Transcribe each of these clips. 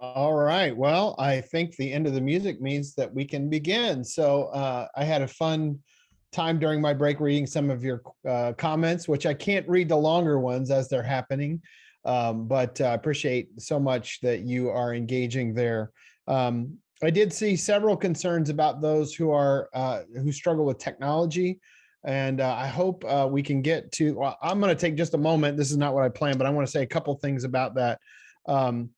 All right. Well, I think the end of the music means that we can begin. So uh, I had a fun time during my break reading some of your uh, comments, which I can't read the longer ones as they're happening. Um, but I appreciate so much that you are engaging there. Um, I did see several concerns about those who are uh, who struggle with technology. And uh, I hope uh, we can get to, well, I'm going to take just a moment. This is not what I planned, but I want to say a couple things about that. Um,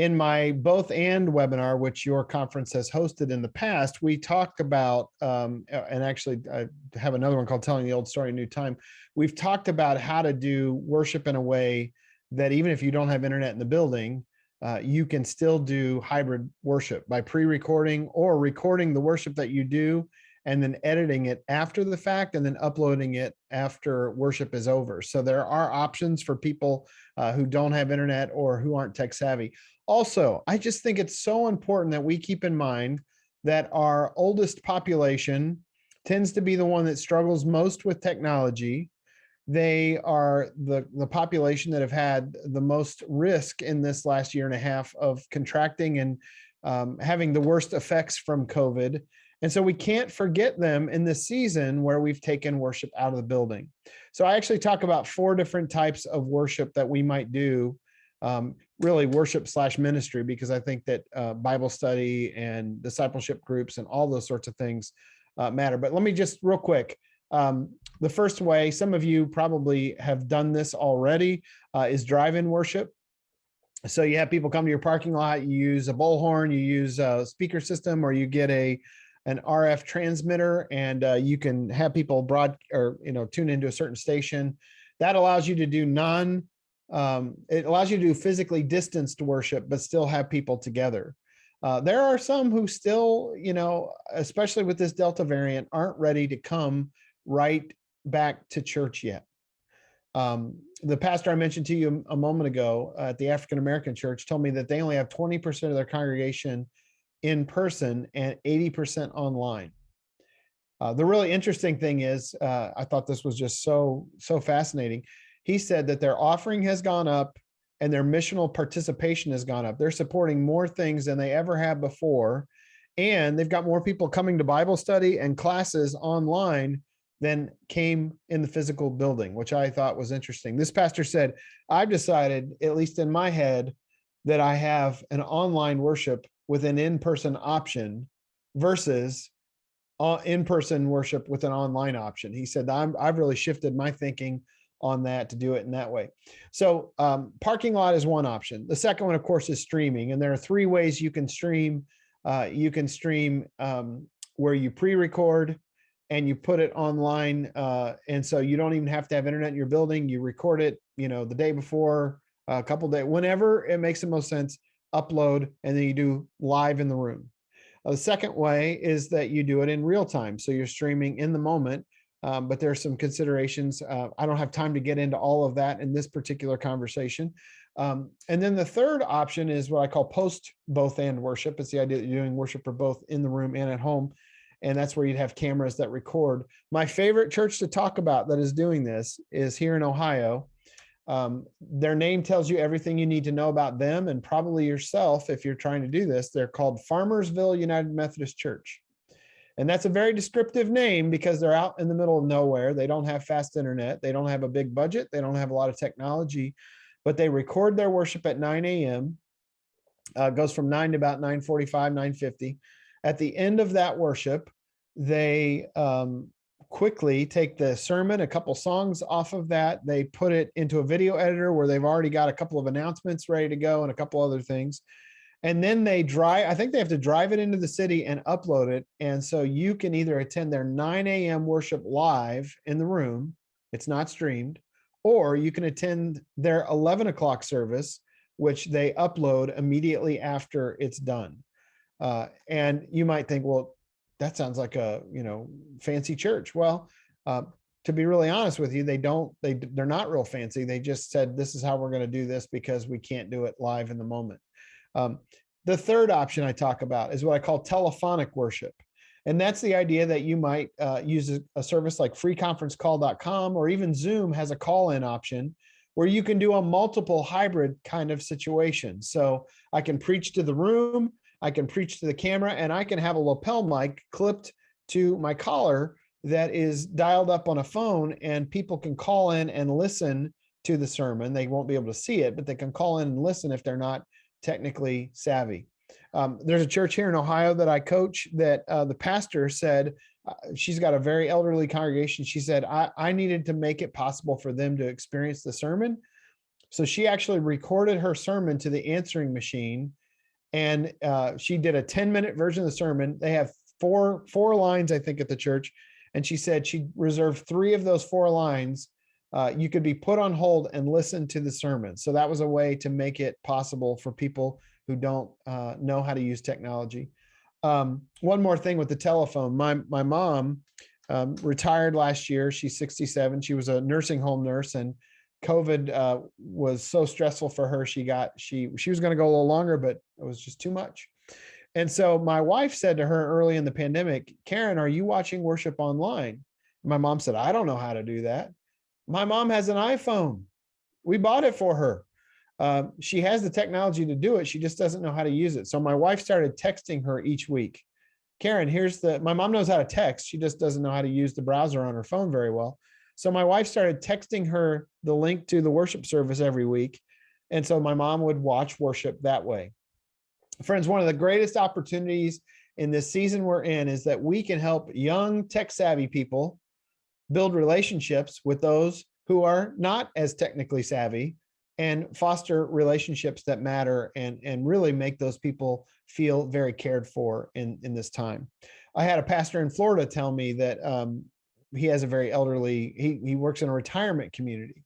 in my both and webinar, which your conference has hosted in the past, we talked about, um, and actually I have another one called Telling the Old Story New Time. We've talked about how to do worship in a way that even if you don't have internet in the building, uh, you can still do hybrid worship by pre-recording or recording the worship that you do and then editing it after the fact and then uploading it after worship is over. So there are options for people uh, who don't have internet or who aren't tech savvy. Also, I just think it's so important that we keep in mind that our oldest population tends to be the one that struggles most with technology. They are the, the population that have had the most risk in this last year and a half of contracting and um, having the worst effects from COVID. And so we can't forget them in this season where we've taken worship out of the building. So I actually talk about four different types of worship that we might do um, really worship slash ministry because I think that uh, Bible study and discipleship groups and all those sorts of things uh, matter. But let me just real quick. Um, the first way, some of you probably have done this already, uh, is drive-in worship. So you have people come to your parking lot, you use a bullhorn, you use a speaker system, or you get a an RF transmitter, and uh, you can have people broad or you know tune into a certain station. That allows you to do non um, it allows you to do physically distanced worship, but still have people together. Uh, there are some who still, you know, especially with this Delta variant, aren't ready to come right back to church yet. Um, the pastor I mentioned to you a moment ago at the African American church told me that they only have 20% of their congregation in person and 80% online. Uh, the really interesting thing is, uh, I thought this was just so, so fascinating he said that their offering has gone up and their missional participation has gone up. They're supporting more things than they ever have before. And they've got more people coming to Bible study and classes online than came in the physical building, which I thought was interesting. This pastor said, I've decided, at least in my head, that I have an online worship with an in-person option versus uh, in-person worship with an online option. He said, I'm, I've really shifted my thinking on that to do it in that way. So um, parking lot is one option. The second one, of course, is streaming. And there are three ways you can stream. Uh, you can stream um, where you pre-record and you put it online. Uh, and so you don't even have to have internet in your building. You record it, you know, the day before, a couple days, whenever it makes the most sense, upload, and then you do live in the room. Uh, the second way is that you do it in real time. So you're streaming in the moment um, but there are some considerations. Uh, I don't have time to get into all of that in this particular conversation. Um, and then the third option is what I call post both and worship. It's the idea that you're doing worship for both in the room and at home. And that's where you'd have cameras that record. My favorite church to talk about that is doing this is here in Ohio. Um, their name tells you everything you need to know about them and probably yourself if you're trying to do this. They're called Farmersville United Methodist Church. And that's a very descriptive name because they're out in the middle of nowhere. They don't have fast internet. They don't have a big budget. They don't have a lot of technology, but they record their worship at 9 a.m. Uh, goes from 9 to about 9.45, 9.50. At the end of that worship, they um, quickly take the sermon, a couple songs off of that. They put it into a video editor where they've already got a couple of announcements ready to go and a couple other things and then they drive i think they have to drive it into the city and upload it. And so you can either attend their 9 a.m worship live in the room it's not streamed or you can attend their 11 o'clock service which they upload immediately after it's done. Uh, and you might think well that sounds like a you know fancy church. Well uh, to be really honest with you they don't they they're not real fancy. They just said this is how we're going to do this because we can't do it live in the moment um, the third option I talk about is what I call telephonic worship. And that's the idea that you might uh, use a, a, service like freeconferencecall.com or even Zoom has a call-in option where you can do a multiple hybrid kind of situation. So I can preach to the room, I can preach to the camera, and I can have a lapel mic clipped to my collar that is dialed up on a phone and people can call in and listen to the sermon. They won't be able to see it, but they can call in and listen if they're not technically savvy. Um, there's a church here in Ohio that I coach that uh, the pastor said, uh, she's got a very elderly congregation. She said, I, I needed to make it possible for them to experience the sermon. So she actually recorded her sermon to the answering machine and uh, she did a 10 minute version of the sermon. They have four, four lines, I think, at the church. And she said she reserved three of those four lines. Uh, you could be put on hold and listen to the sermon. So that was a way to make it possible for people who don't uh, know how to use technology. Um, one more thing with the telephone. My, my mom um, retired last year. She's 67. She was a nursing home nurse and COVID uh, was so stressful for her. She got, she, she was going to go a little longer, but it was just too much. And so my wife said to her early in the pandemic, Karen, are you watching worship online? My mom said, I don't know how to do that. My mom has an iPhone. We bought it for her. Uh, she has the technology to do it. She just doesn't know how to use it. So my wife started texting her each week. Karen, here's the, my mom knows how to text. She just doesn't know how to use the browser on her phone very well. So my wife started texting her the link to the worship service every week. And so my mom would watch worship that way. Friends, one of the greatest opportunities in this season we're in is that we can help young tech savvy people build relationships with those who are not as technically savvy and foster relationships that matter and, and really make those people feel very cared for in, in this time. I had a pastor in Florida tell me that um, he has a very elderly, he, he works in a retirement community.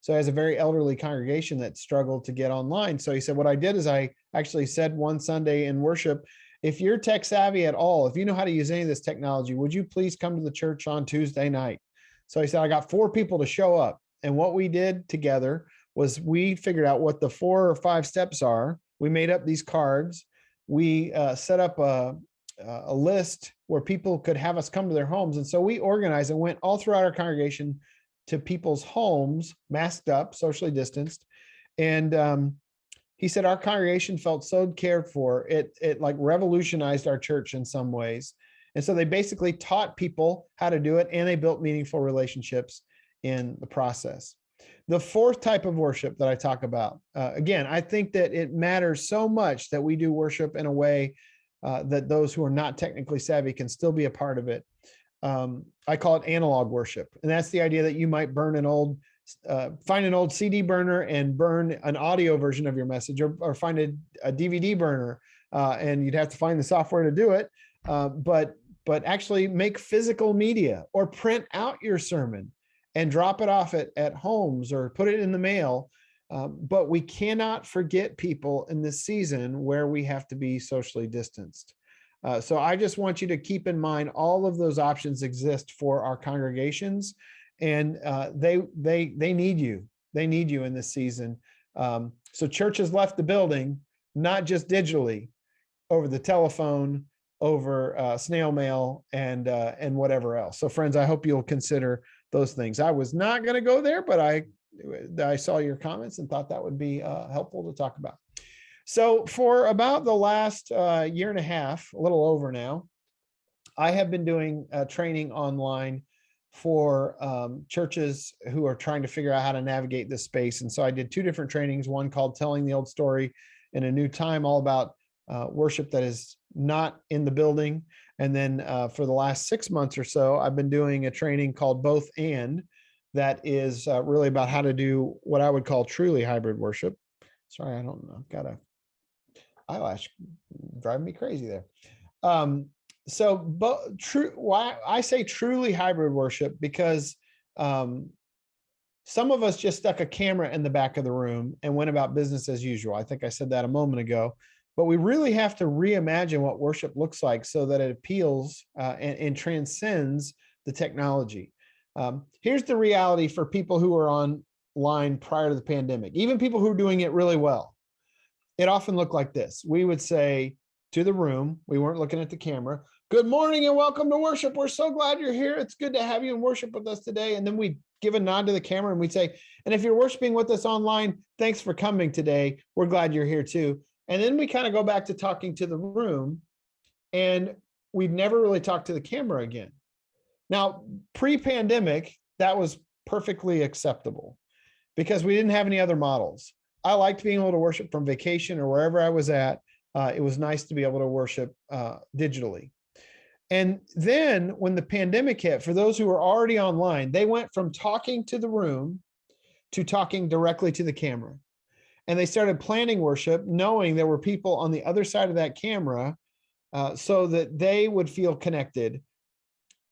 So he has a very elderly congregation that struggled to get online. So he said, what I did is I actually said one Sunday in worship, if you're tech savvy at all, if you know how to use any of this technology, would you please come to the church on Tuesday night? So he said, I got four people to show up. And what we did together was we figured out what the four or five steps are. We made up these cards. We uh, set up a, a list where people could have us come to their homes. And so we organized and went all throughout our congregation to people's homes, masked up, socially distanced. And um, he said our congregation felt so cared for it it like revolutionized our church in some ways and so they basically taught people how to do it and they built meaningful relationships in the process the fourth type of worship that i talk about uh, again i think that it matters so much that we do worship in a way uh, that those who are not technically savvy can still be a part of it um, i call it analog worship and that's the idea that you might burn an old uh, find an old CD burner and burn an audio version of your message or, or find a, a DVD burner uh, and you'd have to find the software to do it. Uh, but, but actually make physical media or print out your sermon and drop it off at, at homes or put it in the mail. Um, but we cannot forget people in this season where we have to be socially distanced. Uh, so I just want you to keep in mind all of those options exist for our congregations and uh, they they they need you. They need you in this season. Um, so churches left the building, not just digitally, over the telephone, over uh, snail mail, and uh, and whatever else. So friends, I hope you'll consider those things. I was not going to go there, but I I saw your comments and thought that would be uh, helpful to talk about. So for about the last uh, year and a half, a little over now, I have been doing training online for um, churches who are trying to figure out how to navigate this space. And so I did two different trainings, one called Telling the Old Story in a New Time, all about uh, worship that is not in the building. And then uh, for the last six months or so, I've been doing a training called Both And that is uh, really about how to do what I would call truly hybrid worship. Sorry, I don't know, got a eyelash driving me crazy there. Um, so but true why i say truly hybrid worship because um some of us just stuck a camera in the back of the room and went about business as usual i think i said that a moment ago but we really have to reimagine what worship looks like so that it appeals uh, and, and, transcends the technology um, here's the reality for people who are online prior to the pandemic even people who are doing it really well it often looked like this we would say to the room we weren't looking at the camera Good morning and welcome to worship. We're so glad you're here. It's good to have you in worship with us today. And then we give a nod to the camera and we'd say, and if you're worshiping with us online, thanks for coming today. We're glad you're here too. And then we kind of go back to talking to the room and we've never really talked to the camera again. Now, pre-pandemic, that was perfectly acceptable because we didn't have any other models. I liked being able to worship from vacation or wherever I was at. Uh, it was nice to be able to worship uh, digitally. And then when the pandemic hit, for those who were already online, they went from talking to the room to talking directly to the camera. And they started planning worship, knowing there were people on the other side of that camera uh, so that they would feel connected.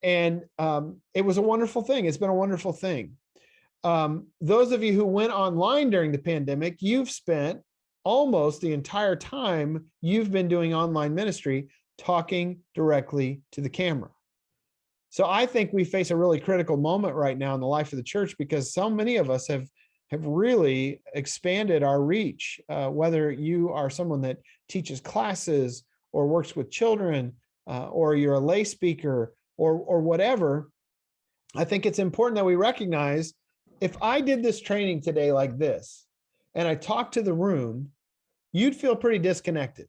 And um, it was a wonderful thing. It's been a wonderful thing. Um, those of you who went online during the pandemic, you've spent almost the entire time you've been doing online ministry talking directly to the camera. So I think we face a really critical moment right now in the life of the church because so many of us have have really expanded our reach, uh, whether you are someone that teaches classes or works with children, uh, or you're a lay speaker or, or whatever, I think it's important that we recognize if I did this training today like this, and I talked to the room, you'd feel pretty disconnected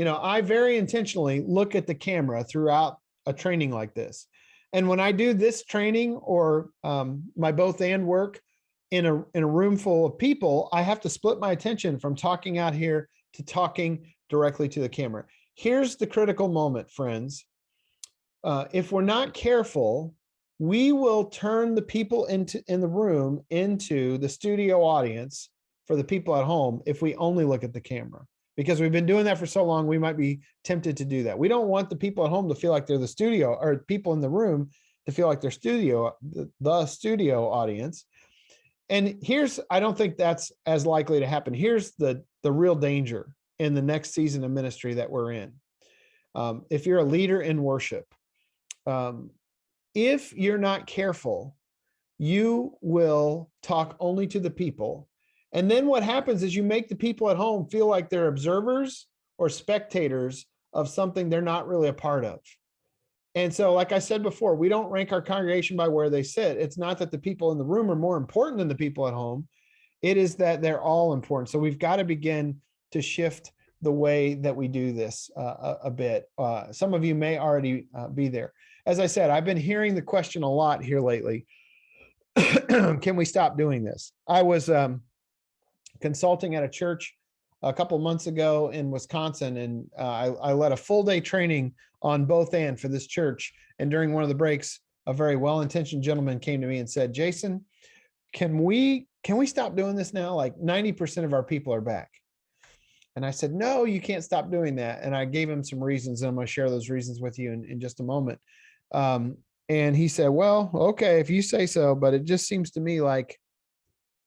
you know, I very intentionally look at the camera throughout a training like this. And when I do this training or um, my both and work in a, in a room full of people, I have to split my attention from talking out here to talking directly to the camera. Here's the critical moment, friends. Uh, if we're not careful, we will turn the people into in the room into the studio audience for the people at home if we only look at the camera because we've been doing that for so long, we might be tempted to do that. We don't want the people at home to feel like they're the studio or people in the room to feel like they're studio, the, the studio audience. And here's, I don't think that's as likely to happen. Here's the, the real danger in the next season of ministry that we're in. Um, if you're a leader in worship, um, if you're not careful, you will talk only to the people and then what happens is you make the people at home feel like they're observers or spectators of something they're not really a part of. And so, like I said before, we don't rank our congregation by where they sit. It's not that the people in the room are more important than the people at home. It is that they're all important. So we've got to begin to shift the way that we do this uh, a, a, bit. Uh, some of you may already uh, be there. As I said, I've been hearing the question a lot here lately. Can we stop doing this? I was um, consulting at a church a couple months ago in Wisconsin, and uh, I, I led a full day training on both and for this church. And during one of the breaks, a very well-intentioned gentleman came to me and said, Jason, can we can we stop doing this now? Like 90% of our people are back. And I said, no, you can't stop doing that. And I gave him some reasons, and I'm going to share those reasons with you in, in just a moment. Um, and he said, well, okay, if you say so, but it just seems to me like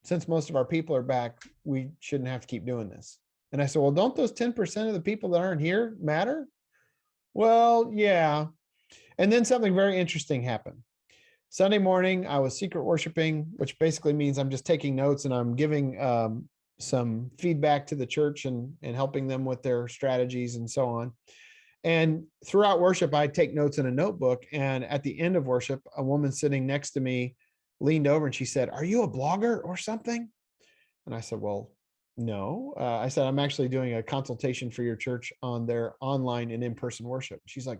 since most of our people are back, we shouldn't have to keep doing this. And I said, well, don't those 10% of the people that aren't here matter? Well, yeah. And then something very interesting happened. Sunday morning, I was secret worshiping, which basically means I'm just taking notes and I'm giving um, some feedback to the church and, and helping them with their strategies and so on. And throughout worship, I take notes in a notebook. And at the end of worship, a woman sitting next to me leaned over and she said, are you a blogger or something? And I said, well, no. Uh, I said, I'm actually doing a consultation for your church on their online and in-person worship. She's like,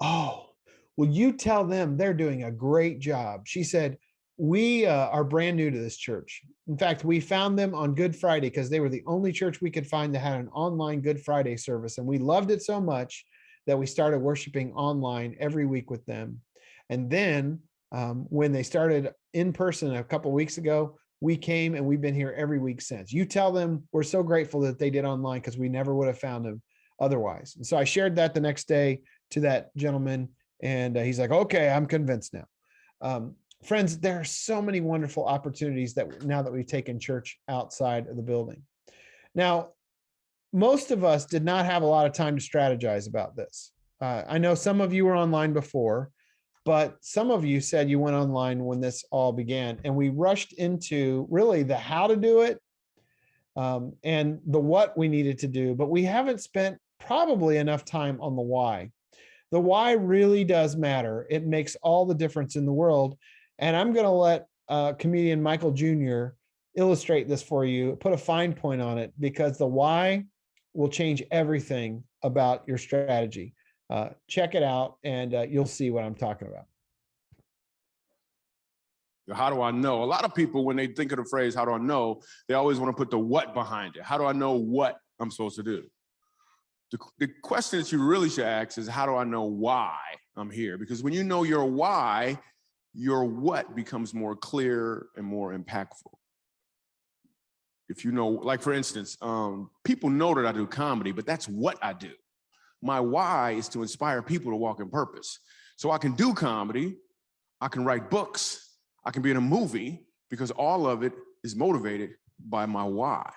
oh, will you tell them they're doing a great job? She said, we uh, are brand new to this church. In fact, we found them on Good Friday because they were the only church we could find that had an online Good Friday service. And we loved it so much that we started worshiping online every week with them. And then um, when they started in person a couple weeks ago, we came and we've been here every week since. You tell them we're so grateful that they did online because we never would have found them otherwise. And so I shared that the next day to that gentleman and uh, he's like, okay, I'm convinced now. Um, friends, there are so many wonderful opportunities that now that we've taken church outside of the building. Now, most of us did not have a lot of time to strategize about this. Uh, I know some of you were online before, but some of you said you went online when this all began and we rushed into really the how to do it um, and the what we needed to do, but we haven't spent probably enough time on the why. The why really does matter. It makes all the difference in the world. And I'm going to let uh, comedian Michael Jr. illustrate this for you, put a fine point on it, because the why will change everything about your strategy. Uh, check it out and uh, you'll see what I'm talking about. How do I know? A lot of people, when they think of the phrase, how do I know? They always want to put the what behind it. How do I know what I'm supposed to do? The, the question that you really should ask is, how do I know why I'm here? Because when you know your why, your what becomes more clear and more impactful. If you know, like for instance, um, people know that I do comedy, but that's what I do. My why is to inspire people to walk in purpose. So I can do comedy, I can write books, I can be in a movie because all of it is motivated by my why.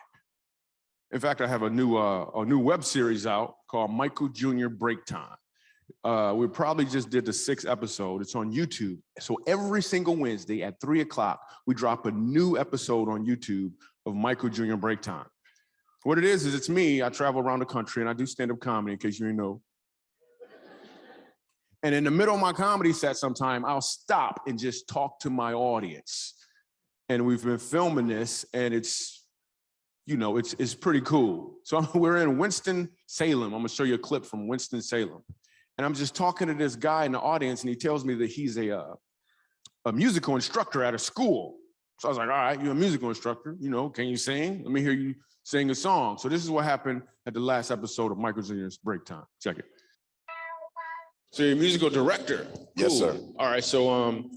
In fact, I have a new uh, a new web series out called Michael Jr. Break Time. Uh, we probably just did the sixth episode. It's on YouTube. So every single Wednesday at three o'clock, we drop a new episode on YouTube of Michael Jr. Break Time. What it is, is it's me. I travel around the country and I do stand-up comedy in case you didn't know. And in the middle of my comedy set sometime, I'll stop and just talk to my audience. And we've been filming this and it's, you know, it's, it's pretty cool. So we're in Winston-Salem. I'm gonna show you a clip from Winston-Salem. And I'm just talking to this guy in the audience and he tells me that he's a, uh, a musical instructor at a school. So I was like, all right, you're a musical instructor, you know, can you sing? Let me hear you sing a song. So this is what happened at the last episode of Michael Jr.'s Break Time. Check it. So you're a musical director. Yes, sir. All right, so um,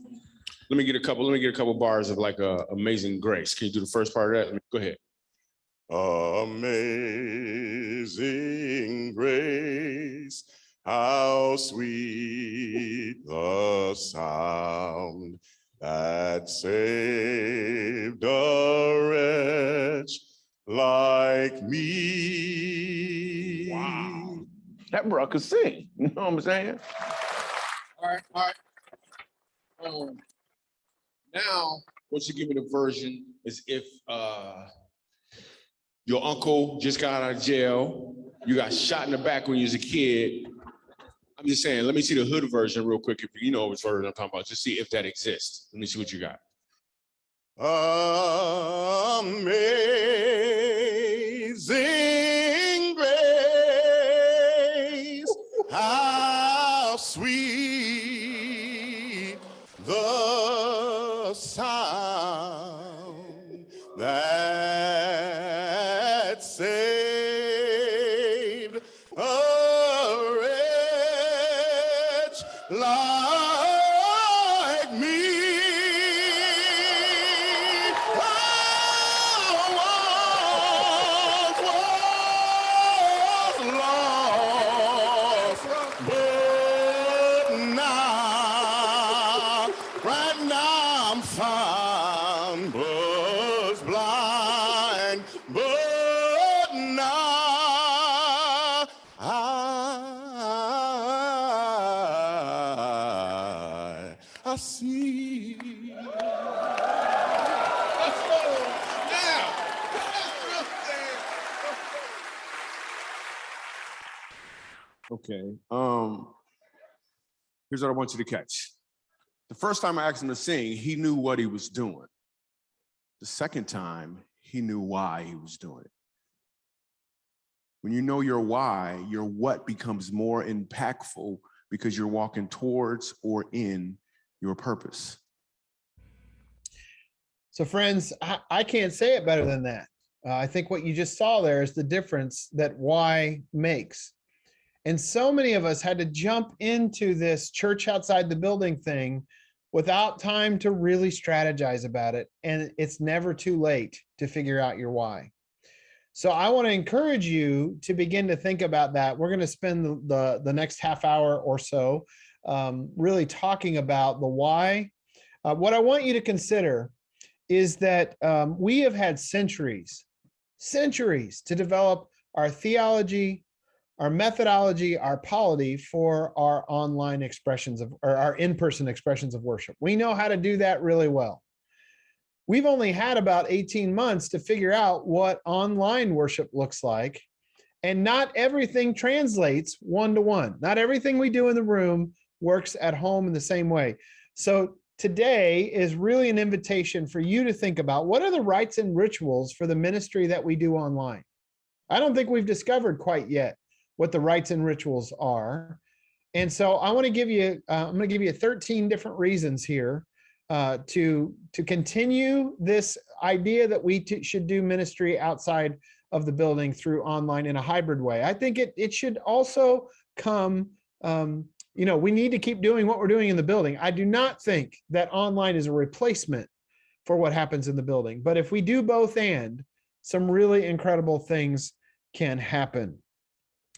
let me get a couple. Let me get a couple bars of like a Amazing Grace. Can you do the first part of that? Go ahead. Amazing grace, how sweet the sound that saved a wretch like me. Wow. That bro could sing. You know what I'm saying? All right, all right. Um, now, what you give me the version is if uh, your uncle just got out of jail, you got shot in the back when you was a kid. I'm just saying, let me see the hood version real quick. If you know which version I'm talking about, just see if that exists. Let me see what you got. Amazing that saved a wretch like here's what I want you to catch. The first time I asked him to sing, he knew what he was doing. The second time, he knew why he was doing it. When you know your why, your what becomes more impactful because you're walking towards or in your purpose. So friends, I, I can't say it better than that. Uh, I think what you just saw there is the difference that why makes. And so many of us had to jump into this church outside the building thing without time to really strategize about it. And it's never too late to figure out your why. So I want to encourage you to begin to think about that. We're going to spend the, the, the next half hour or so um, really talking about the why. Uh, what I want you to consider is that um, we have had centuries, centuries to develop our theology, our methodology, our polity for our online expressions of, or our in-person expressions of worship. We know how to do that really well. We've only had about 18 months to figure out what online worship looks like. And not everything translates one to one. Not everything we do in the room works at home in the same way. So today is really an invitation for you to think about what are the rites and rituals for the ministry that we do online. I don't think we've discovered quite yet what the rites and rituals are. And so I want to give you, uh, I'm going to give you 13 different reasons here uh, to, to continue this idea that we should do ministry outside of the building through online in a hybrid way. I think it, it should also come, um, you know, we need to keep doing what we're doing in the building. I do not think that online is a replacement for what happens in the building. But if we do both and, some really incredible things can happen.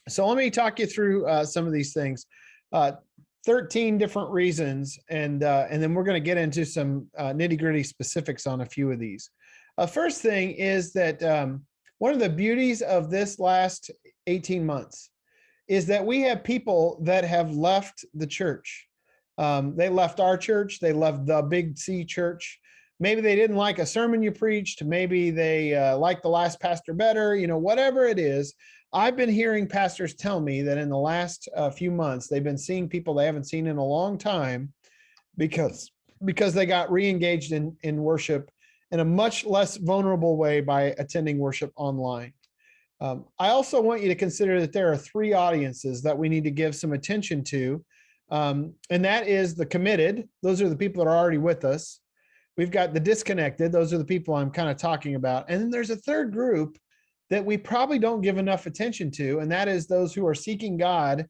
So let me talk you through uh, some of these things. Uh, 13 different reasons, and uh, and then we're going to get into some uh, nitty gritty specifics on a few of these. Uh, first thing is that um, one of the beauties of this last 18 months is that we have people that have left the church. Um, they left our church, they left the Big C church. Maybe they didn't like a sermon you preached. Maybe they uh, liked the last pastor better, you know, whatever it is. I've been hearing pastors tell me that in the last uh, few months, they've been seeing people they haven't seen in a long time because because they got re-engaged in, in worship in a much less vulnerable way by attending worship online. Um, I also want you to consider that there are three audiences that we need to give some attention to. Um, and that is the committed. Those are the people that are already with us. We've got the disconnected. Those are the people I'm kind of talking about. And then there's a third group that we probably don't give enough attention to, and that is those who are seeking God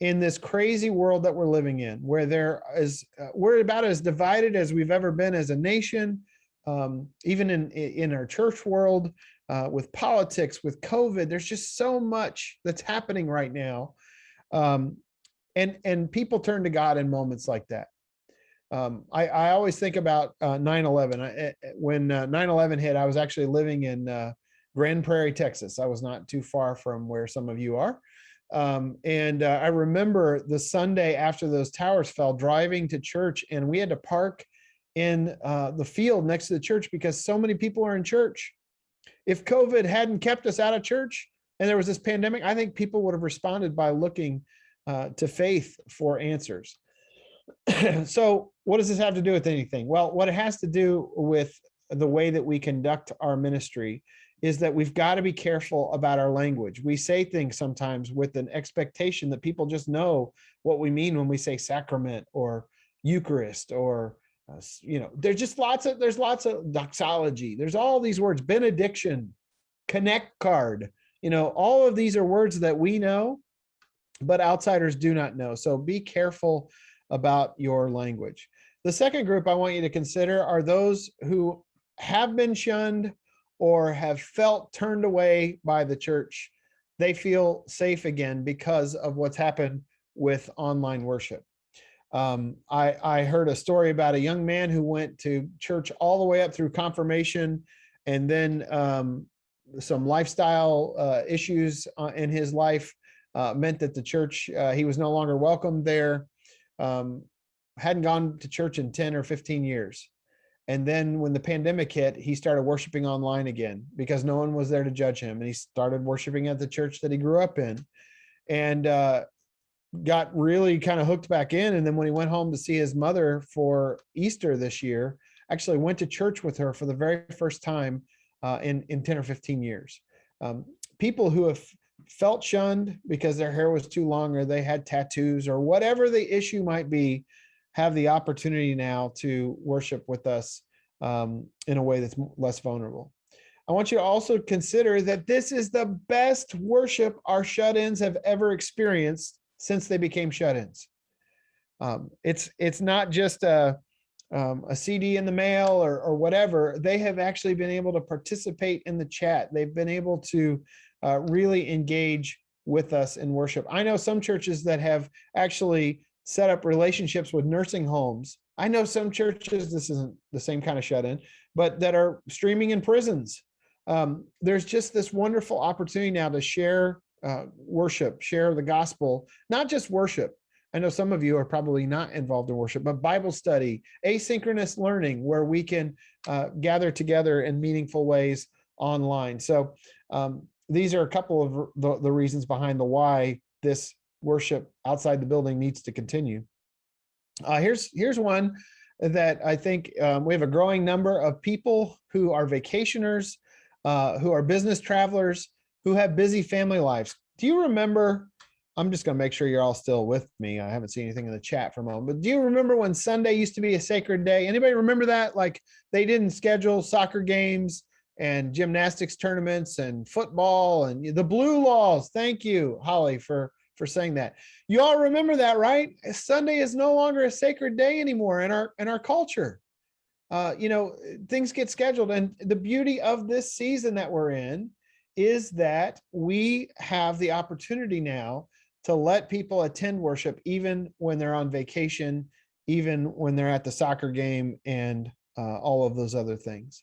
in this crazy world that we're living in, where there is uh, we're about as divided as we've ever been as a nation, um, even in in our church world, uh, with politics, with COVID. There's just so much that's happening right now, um, and and people turn to God in moments like that. Um, I, I always think about 9/11. Uh, when 9/11 hit, I was actually living in uh, Grand Prairie, Texas. I was not too far from where some of you are. Um, and uh, I remember the Sunday after those towers fell, driving to church, and we had to park in uh, the field next to the church because so many people are in church. If COVID hadn't kept us out of church and there was this pandemic, I think people would have responded by looking uh, to faith for answers. so, what does this have to do with anything? Well, what it has to do with the way that we conduct our ministry is that we've got to be careful about our language. We say things sometimes with an expectation that people just know what we mean when we say sacrament or Eucharist or uh, you know, there's just lots of there's lots of doxology. There's all these words, benediction, connect card. You know, all of these are words that we know, but outsiders do not know. So be careful about your language. The second group I want you to consider are those who have been shunned or have felt turned away by the church, they feel safe again because of what's happened with online worship. Um, I, I heard a story about a young man who went to church all the way up through confirmation and then um, some lifestyle uh, issues uh, in his life uh, meant that the church, uh, he was no longer welcome there. Um, hadn't gone to church in 10 or 15 years. And then when the pandemic hit, he started worshiping online again because no one was there to judge him. And he started worshiping at the church that he grew up in and uh, got really kind of hooked back in. And then when he went home to see his mother for Easter this year, actually went to church with her for the very first time uh, in, in 10 or 15 years. Um, people who have felt shunned because their hair was too long or they had tattoos or whatever the issue might be have the opportunity now to worship with us um, in a way that's less vulnerable. I want you to also consider that this is the best worship our shut-ins have ever experienced since they became shut-ins. Um, it's it's not just a um, a CD in the mail or, or whatever. They have actually been able to participate in the chat. They've been able to uh, really engage with us in worship. I know some churches that have actually set up relationships with nursing homes. I know some churches, this isn't the same kind of shut in, but that are streaming in prisons. Um, there's just this wonderful opportunity now to share uh, worship, share the gospel, not just worship. I know some of you are probably not involved in worship, but Bible study, asynchronous learning, where we can uh, gather together in meaningful ways online. So um, these are a couple of the, the reasons behind the why this worship outside the building needs to continue. Uh, here's here's one that I think um, we have a growing number of people who are vacationers, uh, who are business travelers, who have busy family lives. Do you remember? I'm just going to make sure you're all still with me. I haven't seen anything in the chat for a moment, but do you remember when Sunday used to be a sacred day? Anybody remember that? Like they didn't schedule soccer games and gymnastics tournaments and football and the blue laws. Thank you, Holly, for for saying that. You all remember that, right? Sunday is no longer a sacred day anymore in our in our culture. Uh, you know, things get scheduled, and the beauty of this season that we're in is that we have the opportunity now to let people attend worship even when they're on vacation, even when they're at the soccer game and uh, all of those other things.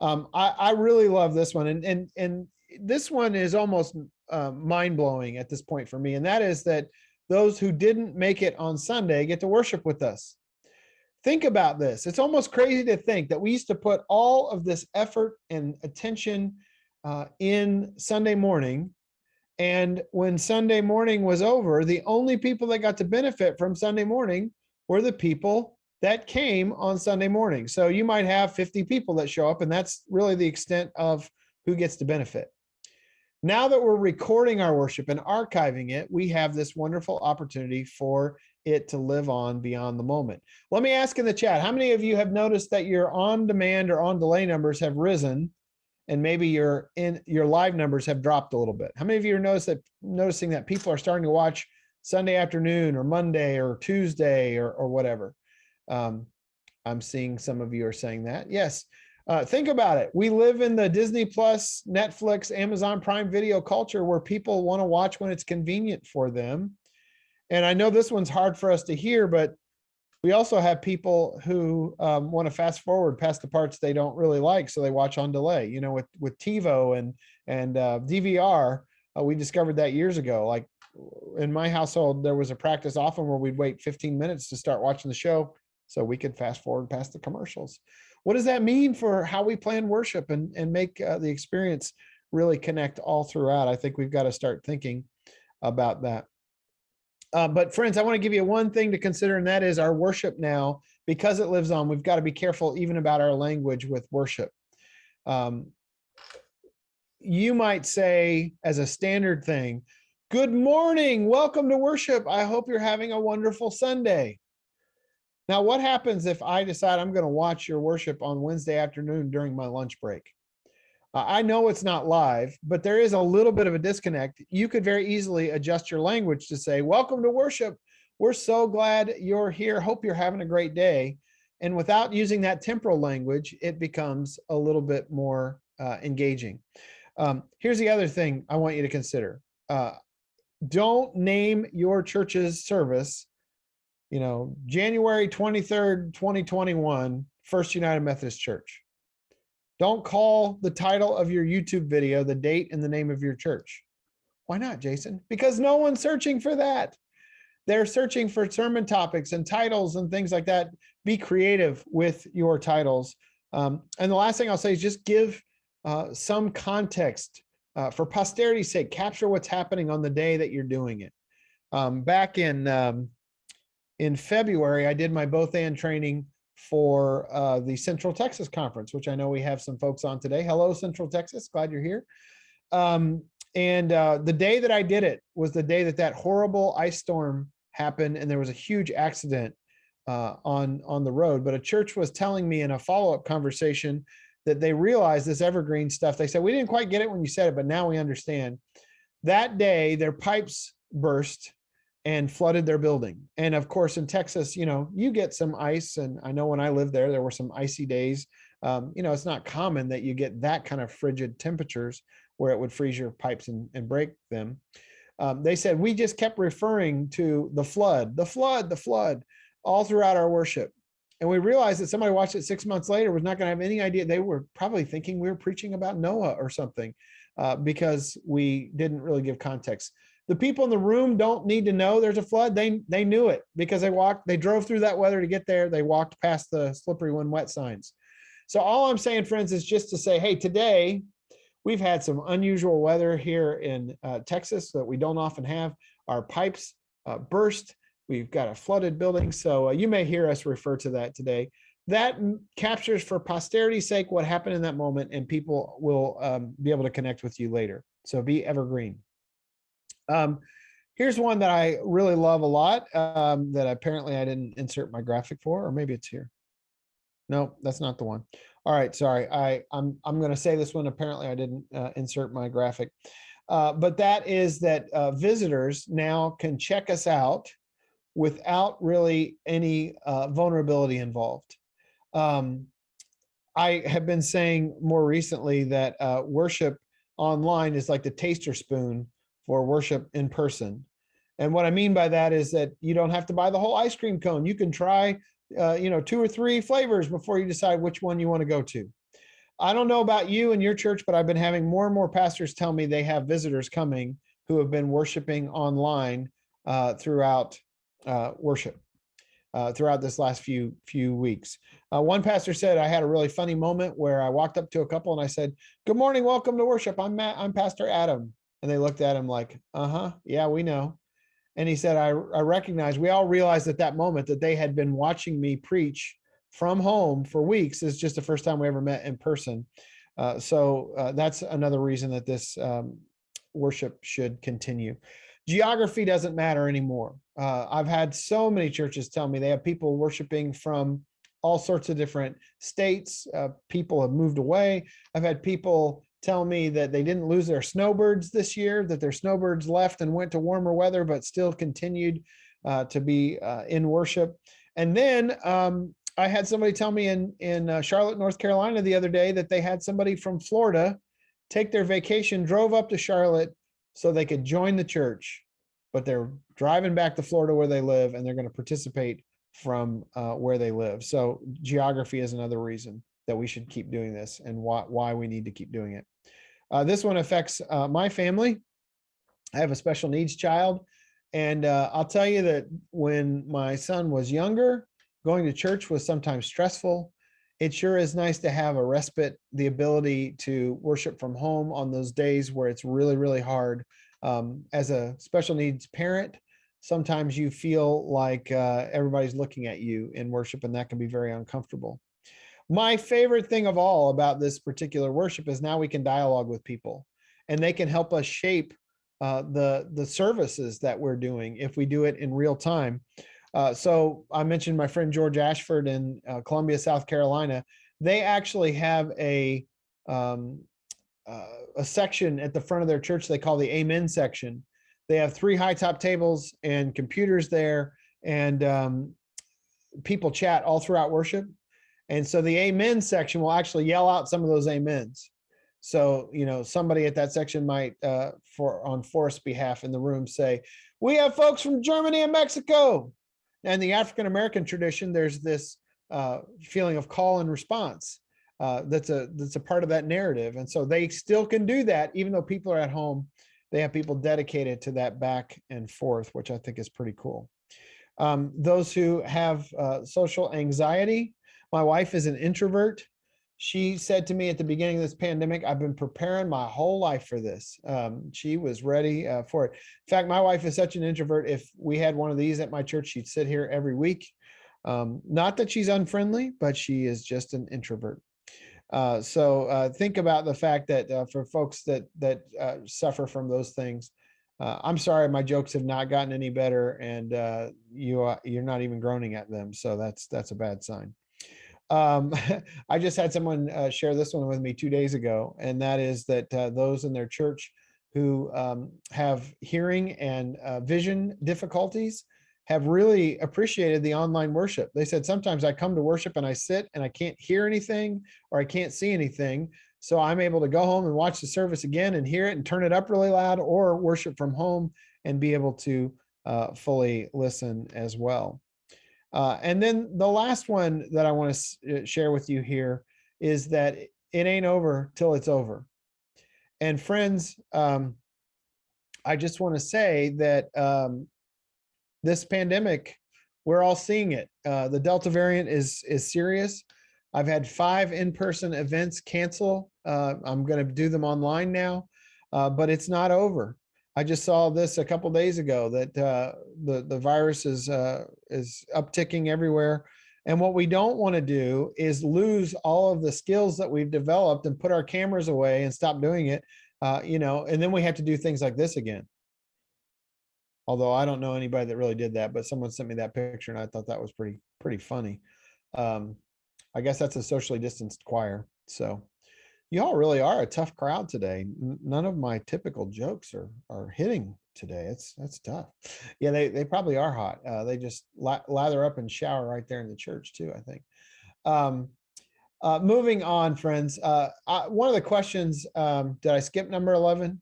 Um, I, I really love this one. And, and, and this one is almost uh, mind blowing at this point for me. And that is that those who didn't make it on Sunday get to worship with us. Think about this. It's almost crazy to think that we used to put all of this effort and attention uh, in Sunday morning. And when Sunday morning was over, the only people that got to benefit from Sunday morning were the people that came on Sunday morning. So you might have 50 people that show up, and that's really the extent of who gets to benefit. Now that we're recording our worship and archiving it, we have this wonderful opportunity for it to live on beyond the moment. Let me ask in the chat, how many of you have noticed that your on demand or on delay numbers have risen and maybe your in your live numbers have dropped a little bit? How many of you are notice that noticing that people are starting to watch Sunday afternoon or Monday or Tuesday or, or whatever? Um, I'm seeing some of you are saying that. Yes. Uh, think about it. We live in the Disney Plus, Netflix, Amazon Prime Video culture where people want to watch when it's convenient for them. And I know this one's hard for us to hear, but we also have people who um, want to fast forward past the parts they don't really like, so they watch on delay. You know, with with TiVo and and uh, DVR, uh, we discovered that years ago. Like in my household, there was a practice often where we'd wait 15 minutes to start watching the show so we could fast forward past the commercials what does that mean for how we plan worship and, and make uh, the experience really connect all throughout? I think we've got to start thinking about that. Uh, but friends, I want to give you one thing to consider, and that is our worship now, because it lives on, we've got to be careful even about our language with worship. Um, you might say as a standard thing, good morning, welcome to worship. I hope you're having a wonderful Sunday. Now, what happens if I decide I'm going to watch your worship on Wednesday afternoon during my lunch break? I know it's not live, but there is a little bit of a disconnect. You could very easily adjust your language to say, welcome to worship. We're so glad you're here. Hope you're having a great day. And without using that temporal language, it becomes a little bit more uh, engaging. Um, here's the other thing I want you to consider. Uh, don't name your church's service you know, January 23rd, 2021, First United Methodist Church. Don't call the title of your YouTube video the date and the name of your church. Why not, Jason? Because no one's searching for that. They're searching for sermon topics and titles and things like that. Be creative with your titles. Um, and the last thing I'll say is just give uh, some context uh, for posterity's sake. Capture what's happening on the day that you're doing it. Um, back in um, in February, I did my both and training for uh, the Central Texas Conference, which I know we have some folks on today. Hello, Central Texas. Glad you're here. Um, and uh, the day that I did it was the day that that horrible ice storm happened, and there was a huge accident uh, on on the road. But a church was telling me in a follow up conversation that they realized this evergreen stuff. They said we didn't quite get it when you said it, but now we understand. That day, their pipes burst and flooded their building. And of course, in Texas, you know, you get some ice. And I know when I lived there, there were some icy days. Um, you know, it's not common that you get that kind of frigid temperatures where it would freeze your pipes and, and break them. Um, they said, we just kept referring to the flood, the flood, the flood, all throughout our worship. And we realized that somebody watched it six months later was not going to have any idea. They were probably thinking we were preaching about Noah or something uh, because we didn't really give context the people in the room don't need to know there's a flood. They they knew it because they walked, they drove through that weather to get there. They walked past the slippery when wet signs. So all I'm saying, friends, is just to say, hey, today we've had some unusual weather here in uh, Texas that we don't often have. Our pipes uh, burst We've got a flooded building, so uh, you may hear us refer to that today. That captures for posterity's sake what happened in that moment, and people will um, be able to connect with you later. So be evergreen. Um, here's one that I really love a lot um, that apparently I didn't insert my graphic for, or maybe it's here. No, that's not the one. All right, sorry. I I'm I'm going to say this one. Apparently, I didn't uh, insert my graphic, uh, but that is that uh, visitors now can check us out without really any uh, vulnerability involved. Um, I have been saying more recently that uh, worship online is like the taster spoon for worship in person. And what I mean by that is that you don't have to buy the whole ice cream cone. You can try, uh, you know, two or three flavors before you decide which one you want to go to. I don't know about you and your church, but I've been having more and more pastors tell me they have visitors coming who have been worshiping online uh, throughout uh, worship uh, throughout this last few few weeks. Uh, one pastor said I had a really funny moment where I walked up to a couple and I said, "Good morning, welcome to worship. I'm Matt. I'm Pastor Adam." And they looked at him like, "Uh huh, yeah, we know." And he said, "I I recognize. We all realized at that moment that they had been watching me preach from home for weeks. It's just the first time we ever met in person. Uh, so uh, that's another reason that this um, worship should continue. Geography doesn't matter anymore. Uh, I've had so many churches tell me they have people worshiping from all sorts of different states. Uh, people have moved away. I've had people tell me that they didn't lose their snowbirds this year, that their snowbirds left and went to warmer weather, but still continued uh, to be uh, in worship. And then um, I had somebody tell me in in uh, Charlotte, North Carolina, the other day that they had somebody from Florida take their vacation, drove up to Charlotte so they could join the church, but they're driving back to Florida where they live, and they're going to participate from uh, where they live. So geography is another reason that we should keep doing this, and why why we need to keep doing it. Uh, this one affects uh, my family. I have a special needs child, and uh, I'll tell you that when my son was younger going to church was sometimes stressful. It sure is nice to have a respite, the ability to worship from home on those days where it's really, really hard. Um, as a special needs parent, sometimes you feel like uh, everybody's looking at you in worship, and that can be very uncomfortable. My favorite thing of all about this particular worship is now we can dialogue with people, and they can help us shape uh, the the services that we're doing if we do it in real time. Uh, so I mentioned my friend George Ashford in uh, Columbia, South Carolina. They actually have a um, uh, a section at the front of their church they call the Amen section. They have three high top tables and computers there, and um, people chat all throughout worship. And so the Amen section will actually yell out some of those amens. So you know somebody at that section might, uh, for on Forrest's behalf in the room, say, "We have folks from Germany and Mexico." and the African American tradition, there's this uh, feeling of call and response. Uh, that's a that's a part of that narrative, and so they still can do that even though people are at home. They have people dedicated to that back and forth, which I think is pretty cool. Um, those who have uh, social anxiety, my wife is an introvert she said to me at the beginning of this pandemic, I've been preparing my whole life for this. Um, she was ready uh, for it. In fact, my wife is such an introvert. If we had one of these at my church, she'd sit here every week. Um, not that she's unfriendly, but she is just an introvert. Uh, so uh, think about the fact that uh, for folks that that uh, suffer from those things, uh, I'm sorry, my jokes have not gotten any better, and uh, you are, you're not even groaning at them. So that's that's a bad sign. Um, I just had someone uh, share this one with me two days ago, and that is that uh, those in their church who um, have hearing and uh, vision difficulties have really appreciated the online worship. They said, sometimes I come to worship and I sit and I can't hear anything or I can't see anything. So I'm able to go home and watch the service again and hear it and turn it up really loud or worship from home and be able to uh, fully listen as well. Uh, and then the last one that I want to uh, share with you here is that it ain't over till it's over. And friends, um, I just want to say that um, this pandemic, we're all seeing it. Uh, the Delta variant is is serious. I've had five in-person events cancel. Uh, I'm going to do them online now, uh, but it's not over. I just saw this a couple days ago that uh, the the virus is uh, is upticking everywhere. And what we don't want to do is lose all of the skills that we've developed and put our cameras away and stop doing it. Uh, you know, and then we have to do things like this again. Although I don't know anybody that really did that, but someone sent me that picture and I thought that was pretty pretty funny. Um, I guess that's a socially distanced choir. So y'all really are a tough crowd today. None of my typical jokes are are hitting today. It's that's tough. Yeah, they they probably are hot. Uh, they just lather up and shower right there in the church too. I think. Um, uh, moving on, friends. Uh, I, one of the questions. Um, did I skip number eleven?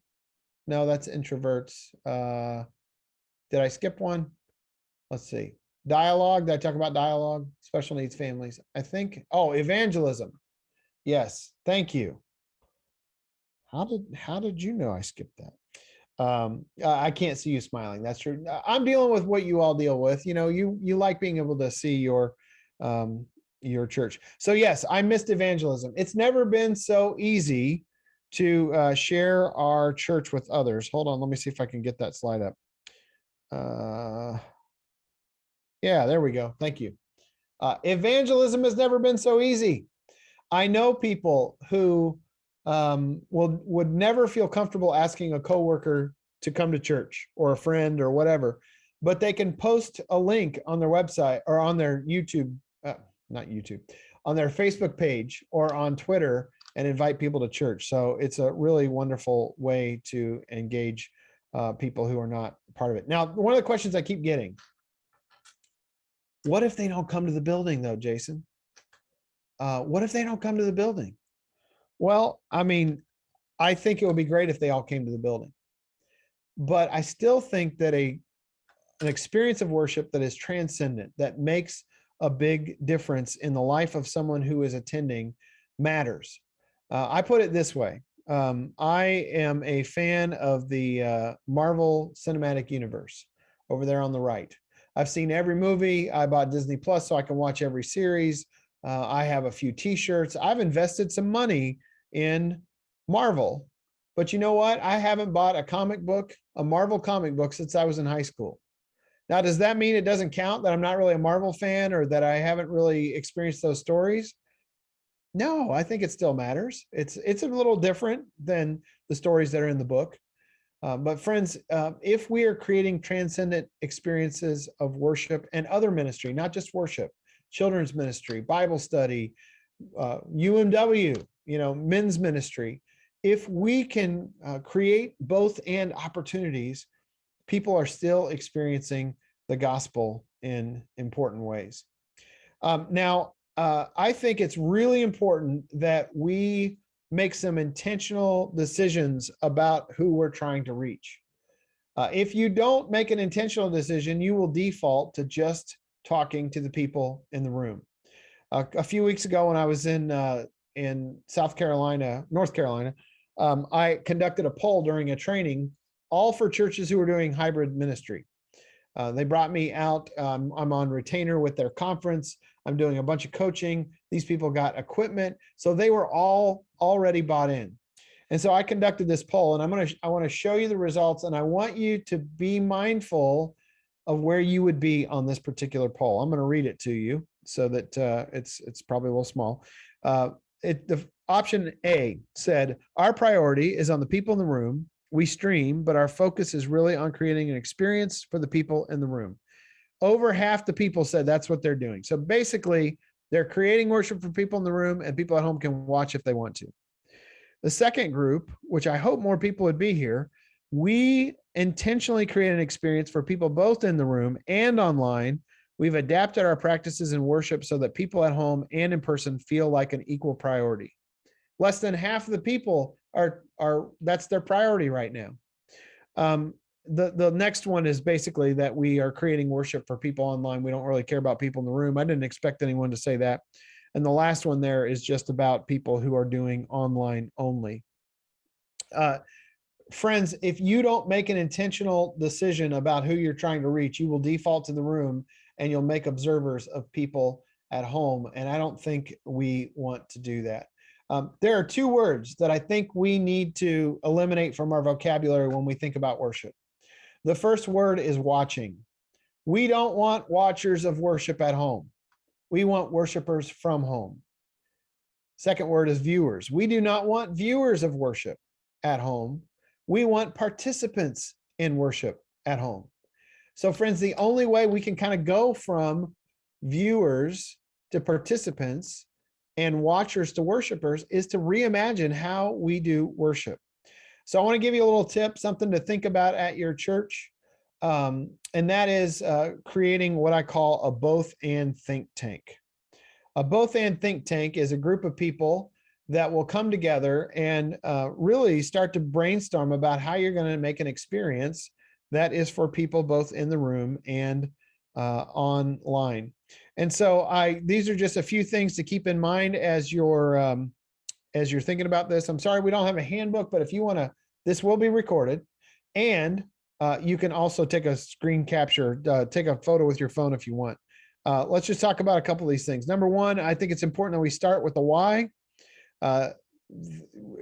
No, that's introverts. Uh, did I skip one? Let's see. Dialogue. Did I talk about dialogue? Special needs families. I think. Oh, evangelism. Yes. Thank you. How did how did you know I skipped that? um i can't see you smiling that's true i'm dealing with what you all deal with you know you you like being able to see your um your church so yes i missed evangelism it's never been so easy to uh share our church with others hold on let me see if i can get that slide up uh yeah there we go thank you uh evangelism has never been so easy i know people who um, will would never feel comfortable asking a coworker to come to church or a friend or whatever, but they can post a link on their website or on their YouTube, uh, not YouTube, on their Facebook page or on Twitter and invite people to church. So it's a really wonderful way to engage uh, people who are not part of it. Now, one of the questions I keep getting, what if they don't come to the building though, Jason? Uh, what if they don't come to the building? Well, I mean, I think it would be great if they all came to the building. But I still think that a an experience of worship that is transcendent, that makes a big difference in the life of someone who is attending matters. Uh, I put it this way. Um, I am a fan of the uh, Marvel Cinematic Universe over there on the right. I've seen every movie. I bought Disney Plus so I can watch every series. Uh, I have a few T-shirts. I've invested some money in Marvel. But you know what? I haven't bought a comic book, a Marvel comic book since I was in high school. Now, does that mean it doesn't count that I'm not really a Marvel fan or that I haven't really experienced those stories? No, I think it still matters. It's it's a little different than the stories that are in the book. Uh, but friends, uh, if we are creating transcendent experiences of worship and other ministry, not just worship, children's ministry, Bible study, uh, UMW, you know, men's ministry, if we can uh, create both and opportunities, people are still experiencing the gospel in important ways. Um, now, uh, I think it's really important that we make some intentional decisions about who we're trying to reach. Uh, if you don't make an intentional decision, you will default to just talking to the people in the room. A few weeks ago, when I was in uh, in South Carolina, North Carolina, um, I conducted a poll during a training, all for churches who were doing hybrid ministry. Uh, they brought me out. Um, I'm on retainer with their conference. I'm doing a bunch of coaching. These people got equipment, so they were all already bought in. And so I conducted this poll, and I'm gonna I want to show you the results, and I want you to be mindful of where you would be on this particular poll. I'm going to read it to you so that uh, it's it's probably a little small. Uh, it the option A said our priority is on the people in the room. We stream, but our focus is really on creating an experience for the people in the room. Over half the people said that's what they're doing. So basically, they're creating worship for people in the room, and people at home can watch if they want to. The second group, which I hope more people would be here, we intentionally create an experience for people both in the room and online We've adapted our practices in worship so that people at home and in person feel like an equal priority. Less than half of the people are are that's their priority right now. Um, the the next one is basically that we are creating worship for people online. We don't really care about people in the room. I didn't expect anyone to say that. And the last one there is just about people who are doing online only. Uh, friends, if you don't make an intentional decision about who you're trying to reach, you will default to the room and you'll make observers of people at home. And I don't think we want to do that. Um, there are two words that I think we need to eliminate from our vocabulary when we think about worship. The first word is watching. We don't want watchers of worship at home. We want worshipers from home. Second word is viewers. We do not want viewers of worship at home. We want participants in worship at home. So friends, the only way we can kind of go from viewers to participants and watchers to worshipers is to reimagine how we do worship. So I want to give you a little tip, something to think about at your church. Um, and that is uh, creating what I call a both and think tank. A both and think tank is a group of people that will come together and uh, really start to brainstorm about how you're going to make an experience that is for people both in the room and uh, online. And so I these are just a few things to keep in mind as you're um, as you're thinking about this. I'm sorry we don't have a handbook, but if you want to, this will be recorded, and uh, you can also take a screen capture, uh, take a photo with your phone if you want. Uh, let's just talk about a couple of these things. Number one, I think it's important that we start with the why. Uh,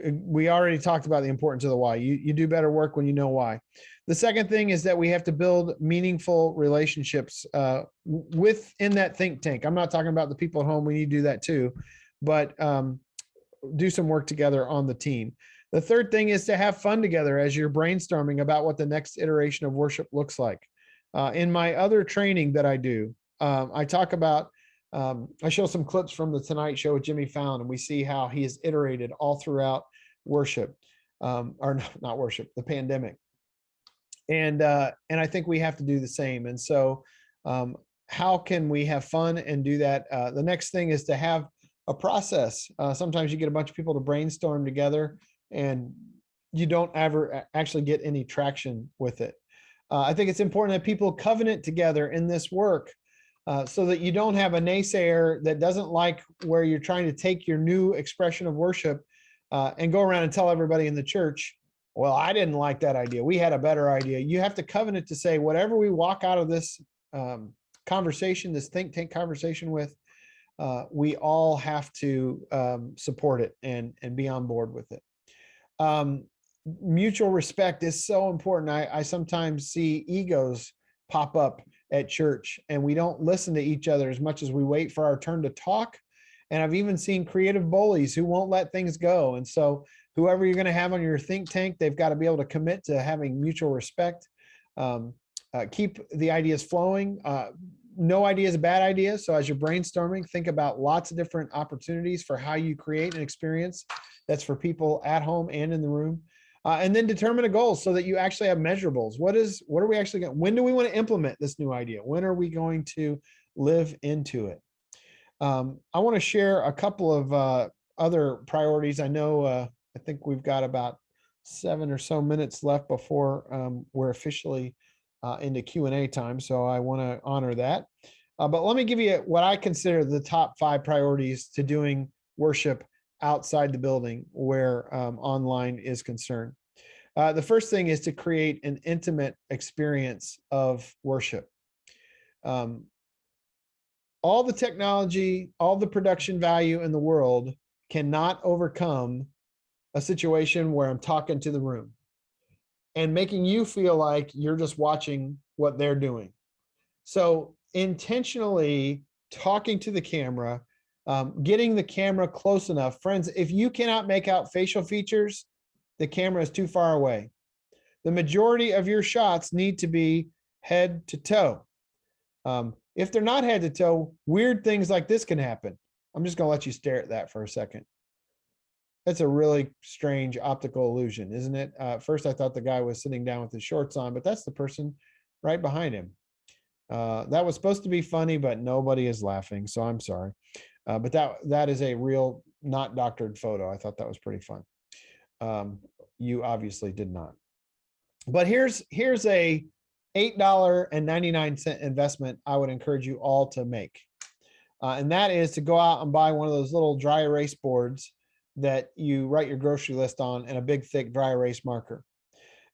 we already talked about the importance of the why. You, you do better work when you know why. The second thing is that we have to build meaningful relationships uh, within that think tank. I'm not talking about the people at home. We need to do that too, but um, do some work together on the team. The third thing is to have fun together as you're brainstorming about what the next iteration of worship looks like. Uh, in my other training that I do, um, I talk about um, I show some clips from the Tonight Show with Jimmy Fallon, and we see how he has iterated all throughout worship, um, or not, worship, the pandemic. And uh, and I think we have to do the same. And so, um, how can we have fun and do that? Uh, the next thing is to have a process. Uh, sometimes you get a bunch of people to brainstorm together, and you don't ever actually get any traction with it. Uh, I think it's important that people covenant together in this work uh, so that you don't have a naysayer that doesn't like where you're trying to take your new expression of worship uh, and go around and tell everybody in the church, well, I didn't like that idea. We had a better idea. You have to covenant to say whatever we walk out of this um, conversation, this think tank conversation with, uh, we all have to um, support it and, and be on board with it. Um, mutual respect is so important. I, I sometimes see egos pop up at church and we don't listen to each other as much as we wait for our turn to talk. And I've even seen creative bullies who won't let things go. And so whoever you're going to have on your think tank, they've got to be able to commit to having mutual respect. Um, uh, keep the ideas flowing. Uh, no idea is a bad idea. So as you're brainstorming, think about lots of different opportunities for how you create an experience that's for people at home and in the room. Uh, and then determine a goal so that you actually have measurables. What is, what are we actually going, when do we want to implement this new idea? When are we going to live into it? Um, I want to share a couple of uh, other priorities. I know, uh, I think we've got about seven or so minutes left before um, we're officially uh, into Q&A time. So I want to honor that. Uh, but let me give you what I consider the top five priorities to doing worship outside the building where um, online is concerned. Uh, the first thing is to create an intimate experience of worship. Um, all the technology, all the production value in the world cannot overcome a situation where I'm talking to the room and making you feel like you're just watching what they're doing. So intentionally talking to the camera, um, getting the camera close enough. Friends, if you cannot make out facial features, the camera is too far away. The majority of your shots need to be head to toe. Um, if they're not head to toe, weird things like this can happen. I'm just gonna let you stare at that for a second. That's a really strange optical illusion, isn't it? Uh, first I thought the guy was sitting down with his shorts on, but that's the person right behind him. Uh, that was supposed to be funny, but nobody is laughing, so I'm sorry. Uh, but that that is a real, not doctored photo. I thought that was pretty fun. Um, you obviously did not. But here's here's a $8.99 investment I would encourage you all to make. Uh, and that is to go out and buy one of those little dry erase boards that you write your grocery list on and a big thick dry erase marker.